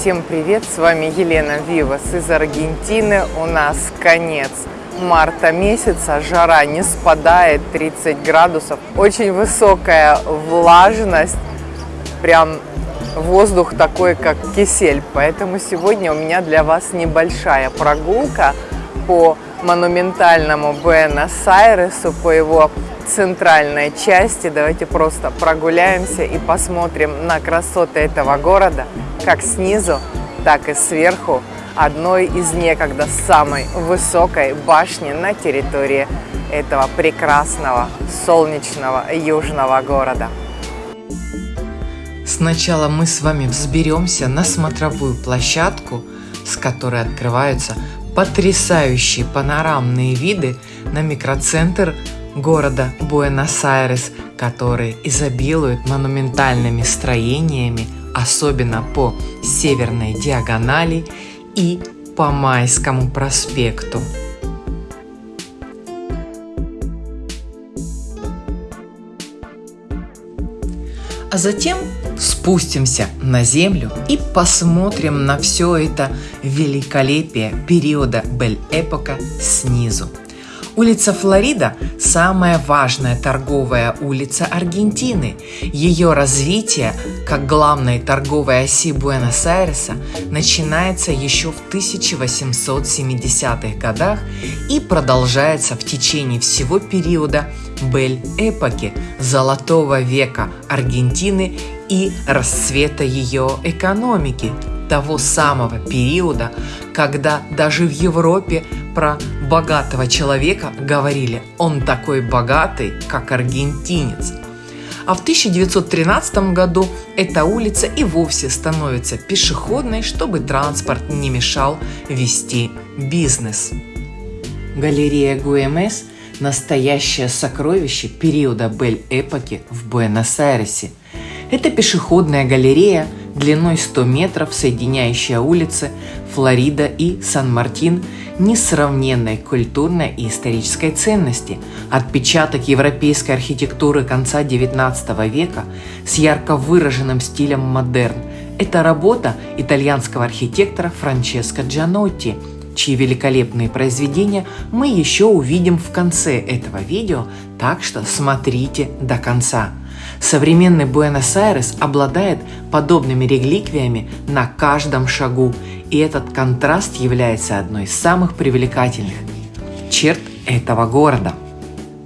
Всем привет! С вами Елена Вивас из Аргентины. У нас конец марта месяца, жара не спадает, 30 градусов, очень высокая влажность, прям воздух такой, как кисель. Поэтому сегодня у меня для вас небольшая прогулка по монументальному Буэнос-Айресу, по его центральной части. Давайте просто прогуляемся и посмотрим на красоты этого города, как снизу, так и сверху одной из некогда самой высокой башни на территории этого прекрасного солнечного южного города. Сначала мы с вами взберемся на смотровую площадку, с которой открываются потрясающие панорамные виды на микроцентр города Буэнос-Айрес, который изобилует монументальными строениями, особенно по северной диагонали и по Майскому проспекту. А затем спустимся на землю и посмотрим на все это великолепие периода Бель-Эпока снизу. Улица Флорида – самая важная торговая улица Аргентины. Ее развитие, как главной торговой оси Буэнос-Айреса, начинается еще в 1870-х годах и продолжается в течение всего периода Бель-эпохи – золотого века Аргентины и расцвета ее экономики, того самого периода, когда даже в Европе про богатого человека говорили «он такой богатый, как аргентинец». А в 1913 году эта улица и вовсе становится пешеходной, чтобы транспорт не мешал вести бизнес. Галерея ГУМС – настоящее сокровище периода Бель-эпохи в Буэнос-Айресе. Это пешеходная галерея – длиной 100 метров, соединяющая улицы Флорида и Сан-Мартин, несравненной культурной и исторической ценности, отпечаток европейской архитектуры конца XIX века с ярко выраженным стилем модерн. Это работа итальянского архитектора Франческо Джанотти, чьи великолепные произведения мы еще увидим в конце этого видео, так что смотрите до конца. Современный Буэнос-Айрес обладает подобными реликвиями на каждом шагу, и этот контраст является одной из самых привлекательных черт этого города.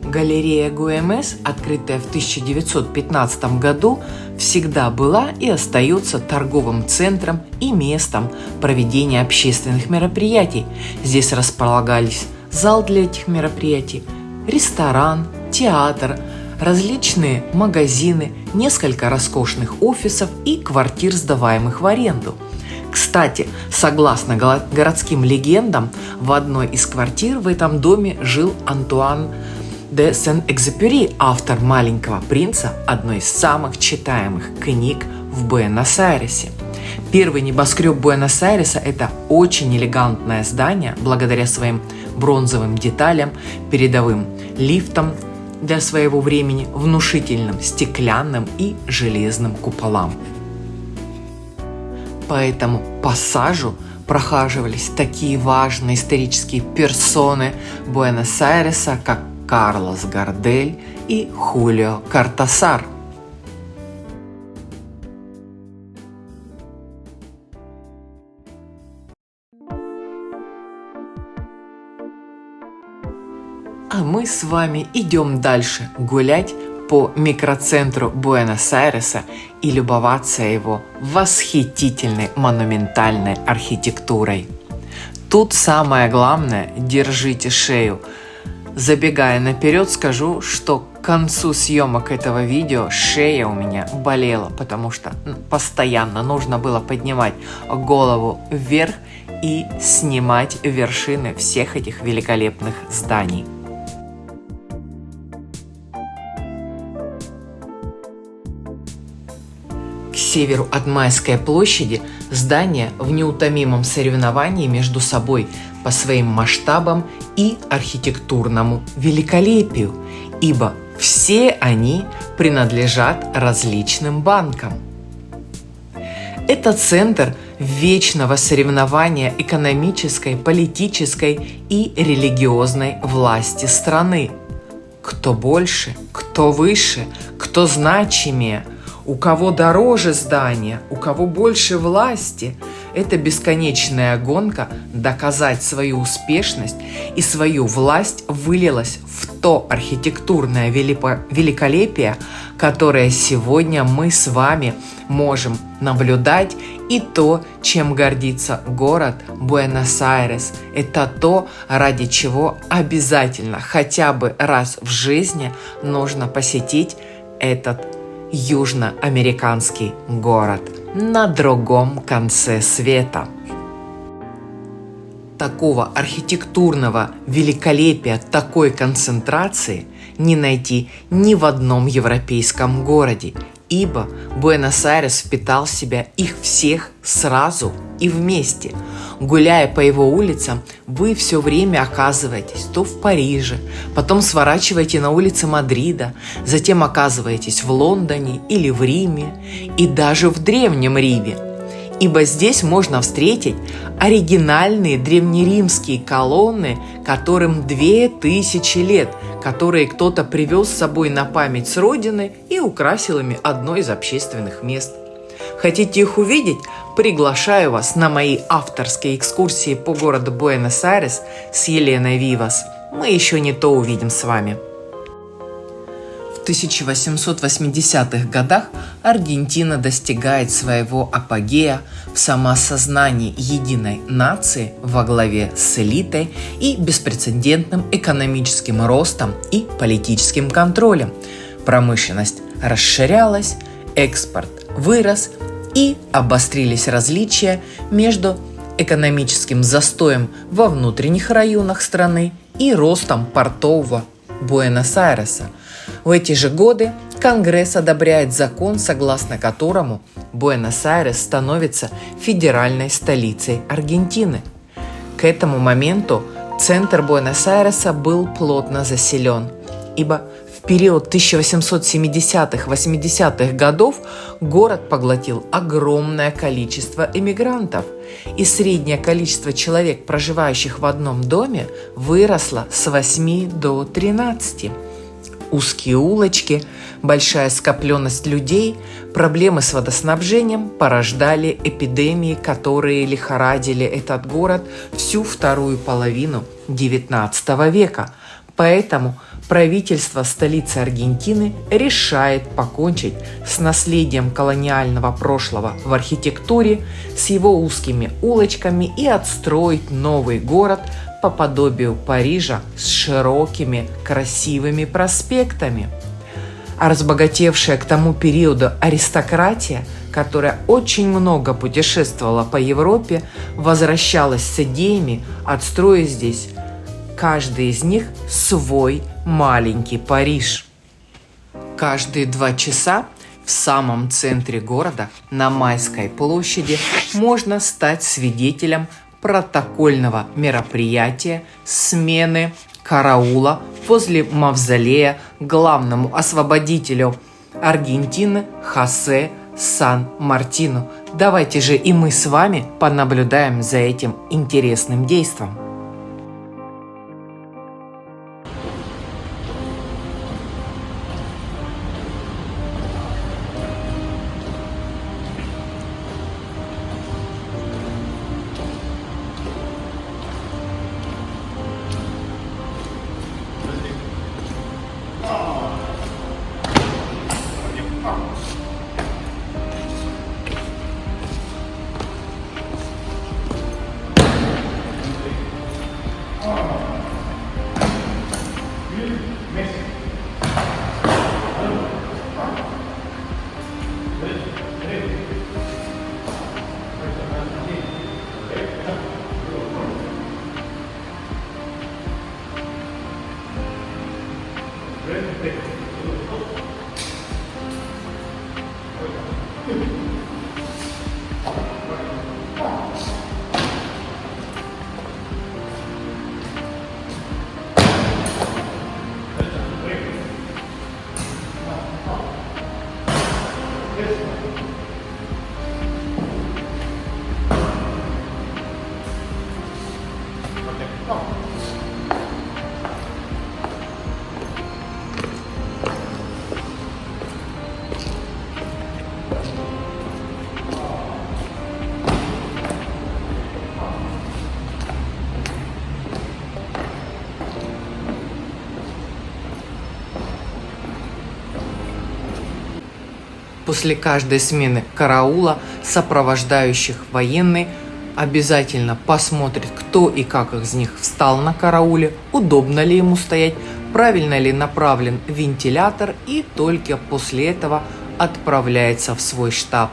Галерея ГУМС, открытая в 1915 году, всегда была и остается торговым центром и местом проведения общественных мероприятий. Здесь располагались зал для этих мероприятий, ресторан, театр – различные магазины, несколько роскошных офисов и квартир, сдаваемых в аренду. Кстати, согласно городским легендам, в одной из квартир в этом доме жил Антуан де Сен-Экзепюри, автор «Маленького принца», одной из самых читаемых книг в Буэнос-Айресе. Первый небоскреб Буэнос-Айреса – это очень элегантное здание, благодаря своим бронзовым деталям, передовым лифтам, для своего времени внушительным стеклянным и железным куполам. По этому пассажу прохаживались такие важные исторические персоны Буэнос-Айреса, как Карлос Гардель и Хулио Картасар – Мы с вами идем дальше гулять по микроцентру Буэнос-Айреса и любоваться его восхитительной монументальной архитектурой. Тут самое главное – держите шею. Забегая наперед, скажу, что к концу съемок этого видео шея у меня болела, потому что ну, постоянно нужно было поднимать голову вверх и снимать вершины всех этих великолепных зданий. Северу от Майской площади здания в неутомимом соревновании между собой по своим масштабам и архитектурному великолепию, ибо все они принадлежат различным банкам. Это центр вечного соревнования экономической, политической и религиозной власти страны. Кто больше, кто выше, кто значимее, у кого дороже здание, у кого больше власти – это бесконечная гонка доказать свою успешность и свою власть вылилась в то архитектурное великолепие, которое сегодня мы с вами можем наблюдать, и то, чем гордится город Буэнос-Айрес. Это то, ради чего обязательно хотя бы раз в жизни нужно посетить этот южноамериканский город – на другом конце света. Такого архитектурного великолепия, такой концентрации не найти ни в одном европейском городе, ибо Буэнос-Айрес впитал в себя их всех сразу и вместе. Гуляя по его улицам, вы все время оказываетесь то в Париже, потом сворачиваете на улицы Мадрида, затем оказываетесь в Лондоне или в Риме, и даже в Древнем Риме – ибо здесь можно встретить оригинальные древнеримские колонны, которым две тысячи лет, которые кто-то привез с собой на память с родины и украсил ими одно из общественных мест. Хотите их увидеть? Приглашаю вас на мои авторские экскурсии по городу Буэнос-Айрес с Еленой Вивас. Мы еще не то увидим с вами. В 1880-х годах Аргентина достигает своего апогея в самоосознании единой нации во главе с элитой и беспрецедентным экономическим ростом и политическим контролем. Промышленность расширялась, экспорт вырос и обострились различия между экономическим застоем во внутренних районах страны и ростом портового Буэнос-Айреса – в эти же годы Конгресс одобряет закон, согласно которому Буэнос-Айрес становится федеральной столицей Аргентины. К этому моменту центр Буэнос-Айреса был плотно заселен, ибо период 1870-80-х годов город поглотил огромное количество эмигрантов, и среднее количество человек, проживающих в одном доме, выросло с 8 до 13 узкие улочки, большая скопленность людей, проблемы с водоснабжением порождали эпидемии, которые лихорадили этот город всю вторую половину XIX века. Поэтому правительство столицы Аргентины решает покончить с наследием колониального прошлого в архитектуре, с его узкими улочками и отстроить новый город по подобию Парижа с широкими красивыми проспектами. А разбогатевшая к тому периоду аристократия, которая очень много путешествовала по Европе, возвращалась с идеями отстроить здесь каждый из них свой маленький Париж. Каждые два часа в самом центре города, на Майской площади, можно стать свидетелем протокольного мероприятия смены караула возле мавзолея главному освободителю Аргентины Хосе Сан-Мартину. Давайте же и мы с вами понаблюдаем за этим интересным действом. После каждой смены караула, сопровождающих военный, обязательно посмотрит, кто и как из них встал на карауле, удобно ли ему стоять, правильно ли направлен вентилятор и только после этого отправляется в свой штаб.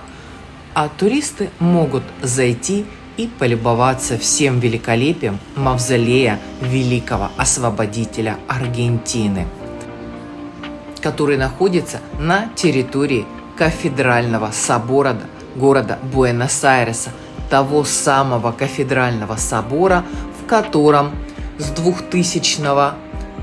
А туристы могут зайти и полюбоваться всем великолепием мавзолея великого освободителя Аргентины, который находится на территории кафедрального собора города Буэнос-Айреса, того самого кафедрального собора, в котором с 2000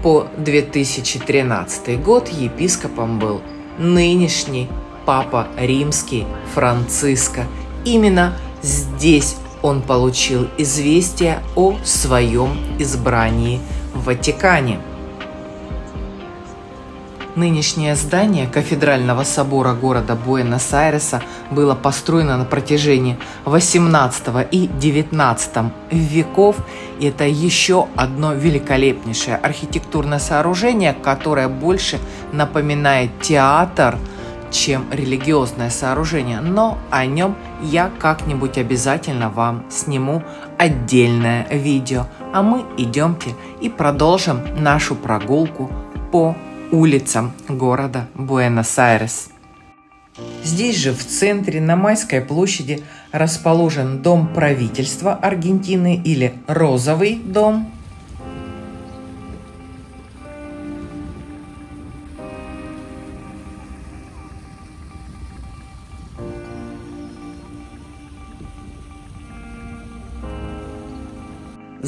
по 2013 год епископом был нынешний папа римский Франциско. Именно здесь он получил известие о своем избрании в Ватикане. Нынешнее здание кафедрального собора города Буэнос-Айреса было построено на протяжении 18 и 19 веков. И это еще одно великолепнейшее архитектурное сооружение, которое больше напоминает театр, чем религиозное сооружение. Но о нем я как-нибудь обязательно вам сниму отдельное видео. А мы идемте и продолжим нашу прогулку по улицам города Буэнос-Айрес. Здесь же, в центре, на Майской площади, расположен Дом правительства Аргентины или Розовый дом –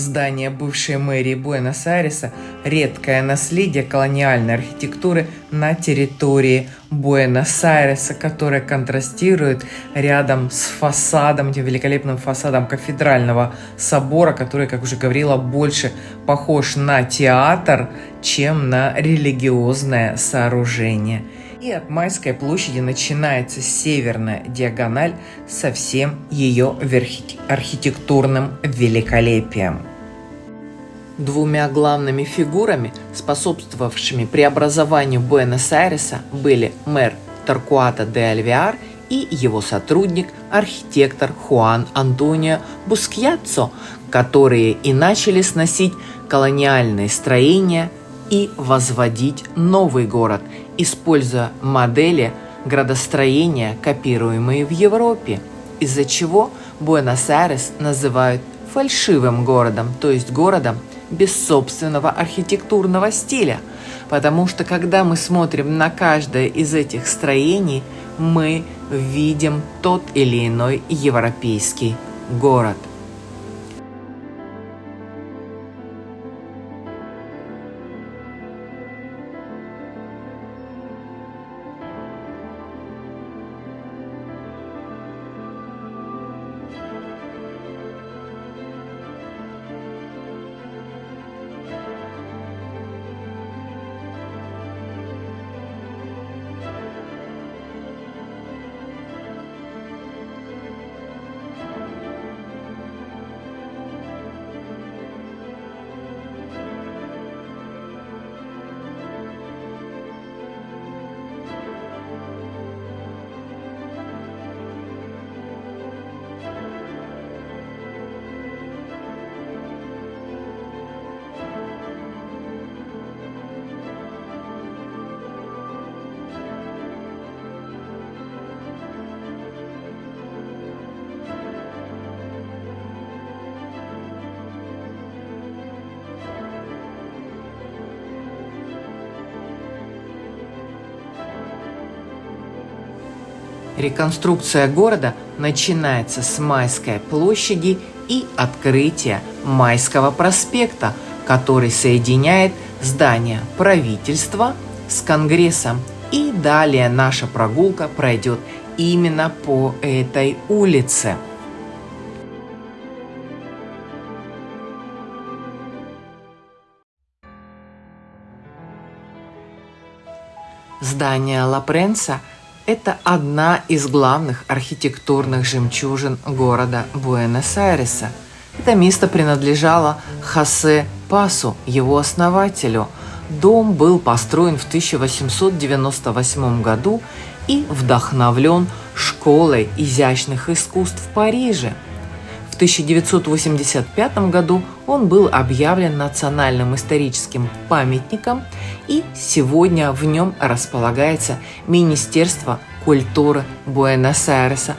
Здание бывшей мэрии Буэнос-Айреса – редкое наследие колониальной архитектуры на территории Буэнос-Айреса, которое контрастирует рядом с фасадом, этим великолепным фасадом кафедрального собора, который, как уже говорила, больше похож на театр, чем на религиозное сооружение. И от Майской площади начинается северная диагональ со всем ее архитектурным великолепием. Двумя главными фигурами, способствовавшими преобразованию Буэнос-Айреса, были мэр Торкуата де Альвиар и его сотрудник, архитектор Хуан Антонио Бускьяццо, которые и начали сносить колониальные строения и возводить новый город, используя модели градостроения, копируемые в Европе, из-за чего Буэнос-Айрес называют фальшивым городом, то есть городом без собственного архитектурного стиля. Потому что когда мы смотрим на каждое из этих строений, мы видим тот или иной европейский город. Реконструкция города начинается с Майской площади и открытия Майского проспекта, который соединяет здание правительства с Конгрессом. И далее наша прогулка пройдет именно по этой улице. Здание Ла Пренса – это одна из главных архитектурных жемчужин города Буэнос-Айреса. Это место принадлежало Хосе Пасу, его основателю. Дом был построен в 1898 году и вдохновлен школой изящных искусств в Париже. В 1985 году он был объявлен национальным историческим памятником, и сегодня в нем располагается Министерство культуры Буэнос-Айреса,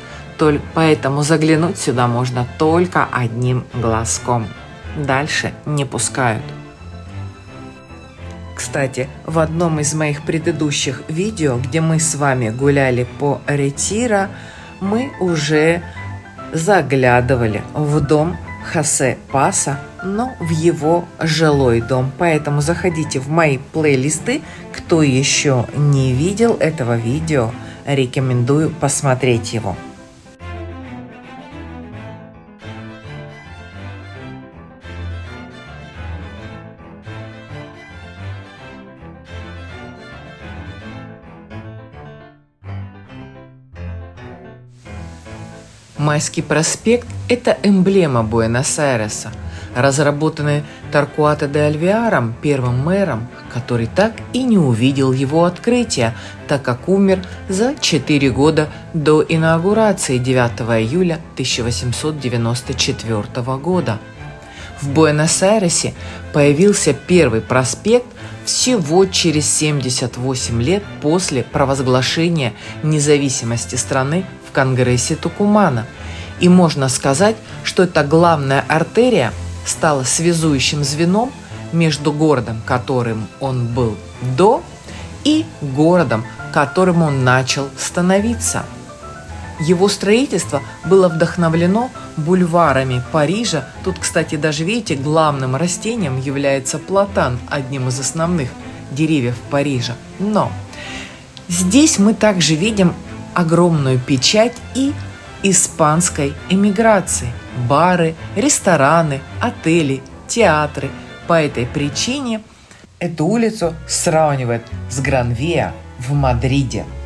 поэтому заглянуть сюда можно только одним глазком. Дальше не пускают. Кстати, в одном из моих предыдущих видео, где мы с вами гуляли по Ретира, мы уже заглядывали в дом Хосе Паса, но в его жилой дом. Поэтому заходите в мои плейлисты. Кто еще не видел этого видео, рекомендую посмотреть его. Майский проспект – это эмблема Буэнос-Айреса, разработанный Таркуато де Альвиаром, первым мэром, который так и не увидел его открытия, так как умер за 4 года до инаугурации 9 июля 1894 года. В Буэнос-Айресе появился первый проспект всего через 78 лет после провозглашения независимости страны в Конгрессе Тукумана. И можно сказать, что эта главная артерия стала связующим звеном между городом, которым он был до, и городом, которым он начал становиться. Его строительство было вдохновлено бульварами Парижа. Тут, кстати, даже видите, главным растением является платан, одним из основных деревьев Парижа. Но здесь мы также видим огромную печать и испанской эмиграции. Бары, рестораны, отели, театры. По этой причине эту улицу сравнивают с Гранвиа в Мадриде –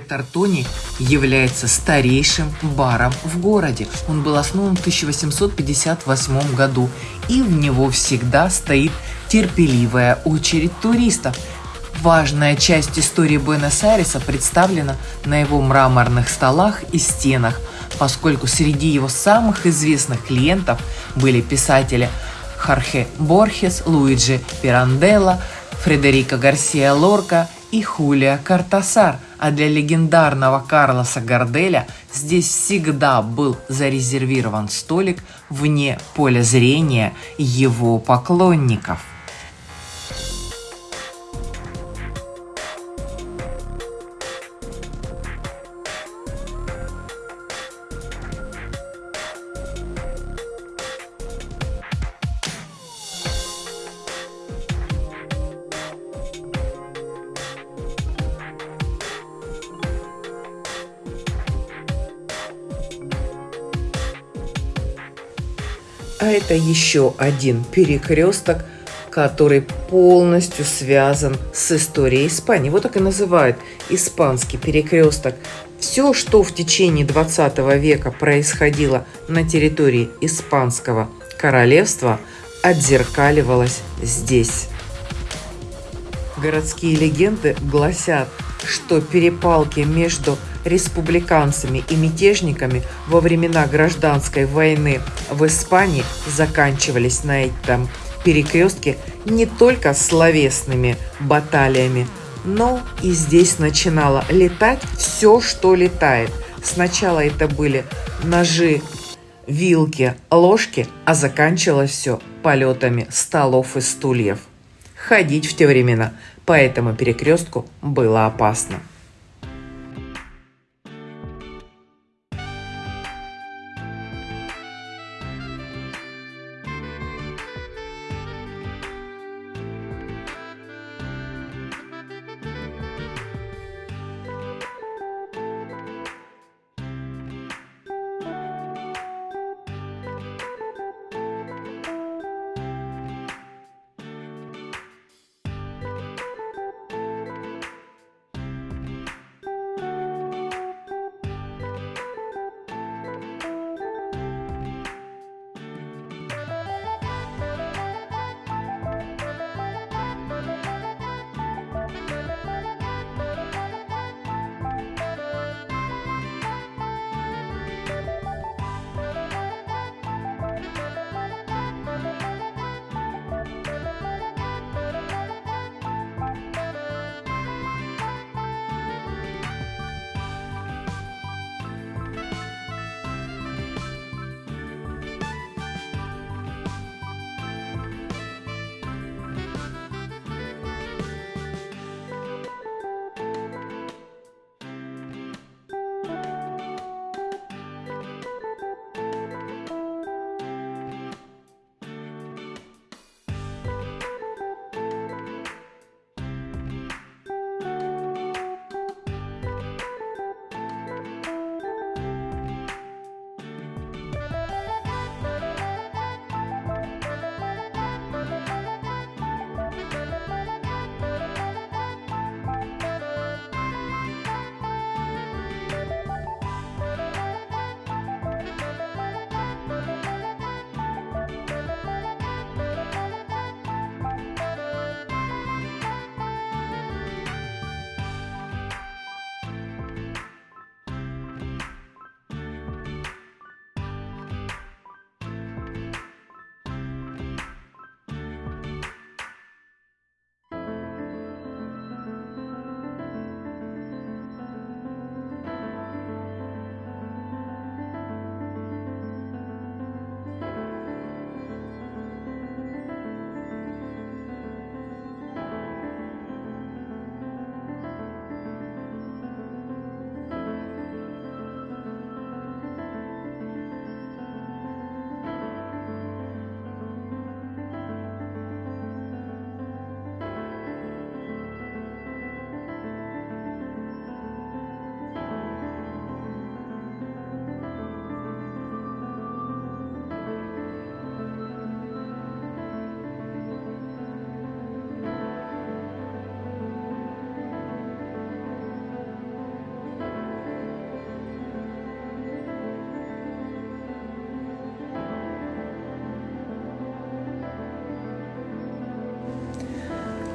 Тартони является старейшим баром в городе. Он был основан в 1858 году, и в него всегда стоит терпеливая очередь туристов. Важная часть истории Буэнос-Айреса представлена на его мраморных столах и стенах, поскольку среди его самых известных клиентов были писатели Хархе Борхес, Луиджи Пиранделла, Фредерико Гарсия Лорка и Хулия Картасар, а для легендарного Карлоса Горделя здесь всегда был зарезервирован столик вне поля зрения его поклонников. Это еще один перекресток, который полностью связан с историей Испании. Вот так и называют испанский перекресток. Все, что в течение 20 века происходило на территории Испанского королевства, отзеркаливалось здесь. Городские легенды гласят, что перепалки между республиканцами и мятежниками во времена гражданской войны в Испании заканчивались на этом перекрестке не только словесными баталиями, но и здесь начинало летать все, что летает. Сначала это были ножи, вилки, ложки, а заканчивалось все полетами столов и стульев. Ходить в те времена по этому перекрестку было опасно.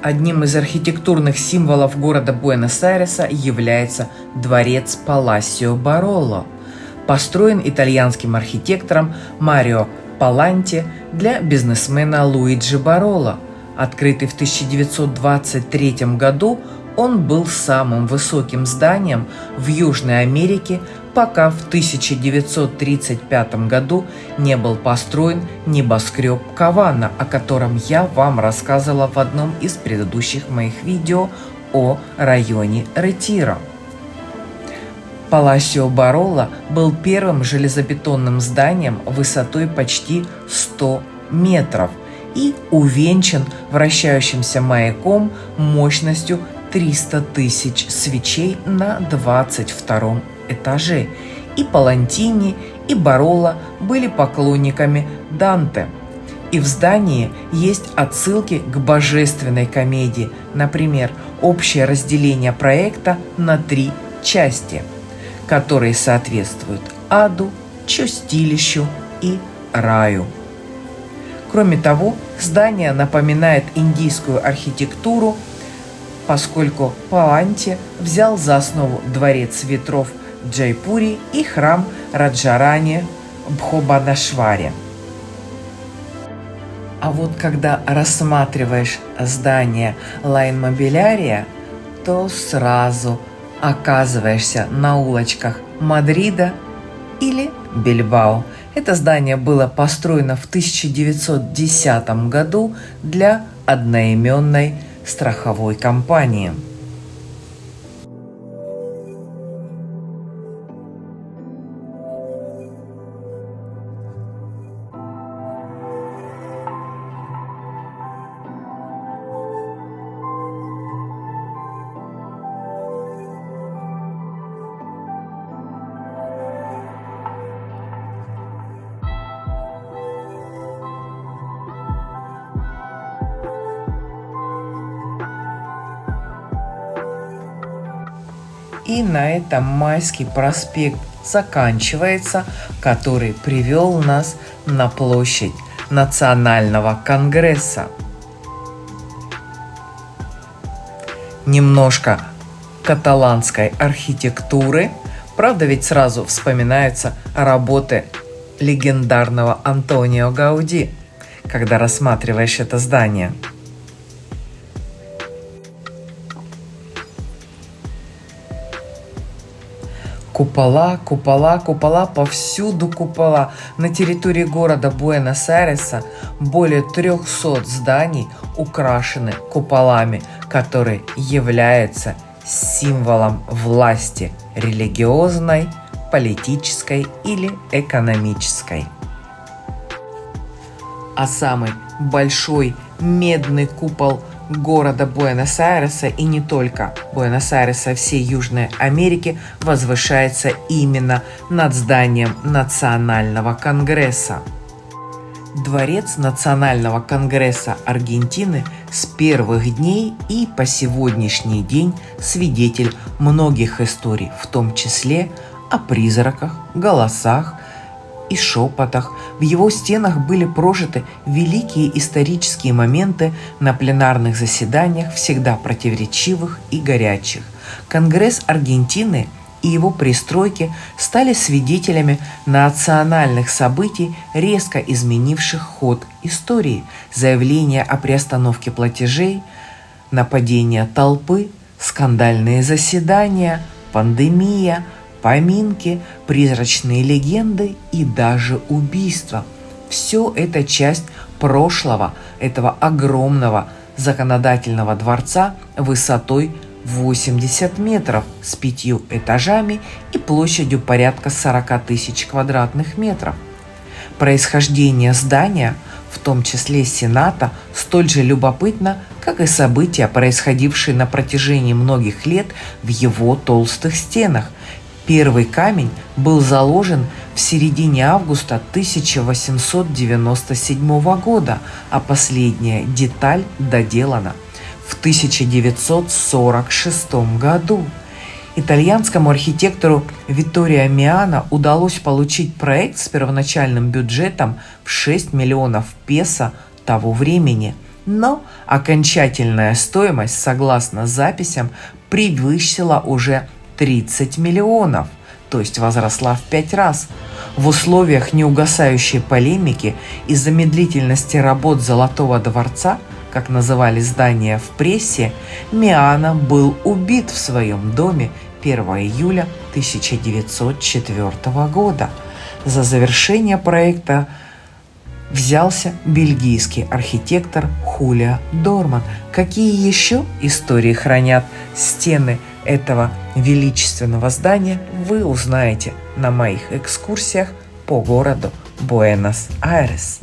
Одним из архитектурных символов города Буэнос-Айреса является дворец Паласио Бароло, построен итальянским архитектором Марио Паланти для бизнесмена Луиджи Бароло. Открытый в 1923 году, он был самым высоким зданием в Южной Америке, пока в 1935 году не был построен небоскреб Кавана, о котором я вам рассказывала в одном из предыдущих моих видео о районе Ретиро. Паласио Барола был первым железобетонным зданием высотой почти 100 метров и увенчан вращающимся маяком мощностью 300 тысяч свечей на 22 этаже. И Палантини, и Барола были поклонниками Данте. И в здании есть отсылки к божественной комедии, например, общее разделение проекта на три части – которые соответствуют аду, чистилищу и раю. Кроме того, здание напоминает индийскую архитектуру, поскольку Паланти взял за основу дворец ветров Джайпури и храм Раджарани Бхобанашваре. А вот когда рассматриваешь здание La Inmobiliaria, то сразу оказываешься на улочках Мадрида или Бильбао. Это здание было построено в 1910 году для одноименной страховой компании. И на этом Майский проспект заканчивается, который привел нас на площадь Национального конгресса. Немножко каталанской архитектуры. Правда, ведь сразу вспоминаются работы легендарного Антонио Гауди, когда рассматриваешь это здание – Купола, купола, купола, повсюду купола. На территории города Буэнос-Айреса более 300 зданий украшены куполами, которые являются символом власти религиозной, политической или экономической. А самый большой медный купол – города Буэнос-Айреса и не только Буэнос-Айреса, всей Южной Америки возвышается именно над зданием Национального конгресса. Дворец Национального конгресса Аргентины с первых дней и по сегодняшний день свидетель многих историй, в том числе о призраках, голосах, и шепотах. В его стенах были прожиты великие исторические моменты на пленарных заседаниях, всегда противоречивых и горячих. Конгресс Аргентины и его пристройки стали свидетелями национальных событий, резко изменивших ход истории. Заявления о приостановке платежей, нападения толпы, скандальные заседания, пандемия – поминки, призрачные легенды и даже убийства. Все это часть прошлого этого огромного законодательного дворца высотой 80 метров с пятью этажами и площадью порядка 40 тысяч квадратных метров. Происхождение здания, в том числе Сената, столь же любопытно, как и события, происходившие на протяжении многих лет в его толстых стенах – Первый камень был заложен в середине августа 1897 года, а последняя деталь доделана в 1946 году. Итальянскому архитектору Витторио Миано удалось получить проект с первоначальным бюджетом в 6 миллионов песо того времени. Но окончательная стоимость, согласно записям, превысила уже 30 миллионов, то есть возросла в пять раз. В условиях неугасающей полемики из-за медлительности работ Золотого дворца, как называли здание в прессе, Миана был убит в своем доме 1 июля 1904 года. За завершение проекта взялся бельгийский архитектор Хулиа Дорман. Какие еще истории хранят стены этого величественного здания, вы узнаете на моих экскурсиях по городу Буэнос-Айрес.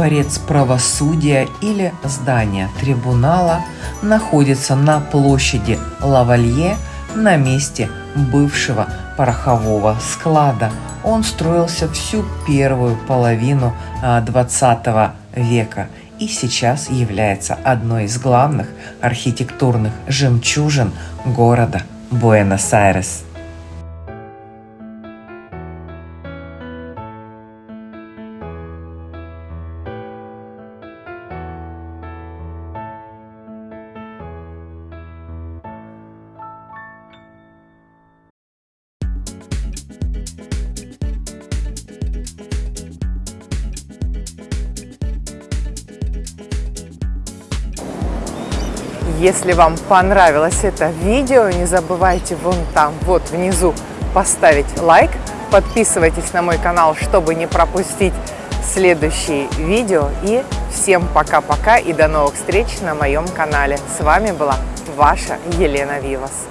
Дворец правосудия или здание трибунала находится на площади Лавалье на месте бывшего порохового склада. Он строился всю первую половину 20 а, века и сейчас является одной из главных архитектурных жемчужин города Буэнос-Айрес. Если вам понравилось это видео, не забывайте вон там, вот внизу, поставить лайк. Подписывайтесь на мой канал, чтобы не пропустить следующие видео. И всем пока-пока и до новых встреч на моем канале. С вами была ваша Елена Вивас.